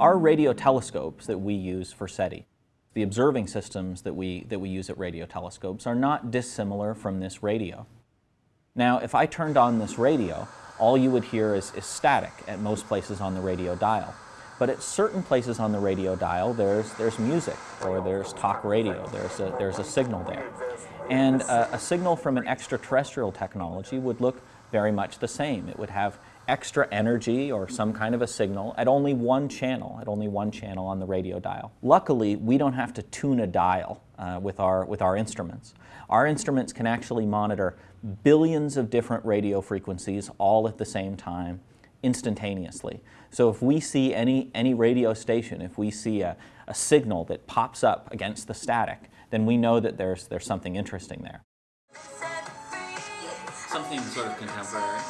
Our radio telescopes that we use for SETI, the observing systems that we, that we use at radio telescopes are not dissimilar from this radio. Now, if I turned on this radio, all you would hear is, is static at most places on the radio dial. But at certain places on the radio dial, there's, there's music, or there's talk radio, there's a, there's a signal there. And a, a signal from an extraterrestrial technology would look very much the same. It would have extra energy or some kind of a signal at only one channel, at only one channel on the radio dial. Luckily, we don't have to tune a dial uh, with, our, with our instruments. Our instruments can actually monitor billions of different radio frequencies all at the same time, instantaneously. So if we see any, any radio station, if we see a, a signal that pops up against the static, then we know that there's, there's something interesting there. Something sort of contemporary.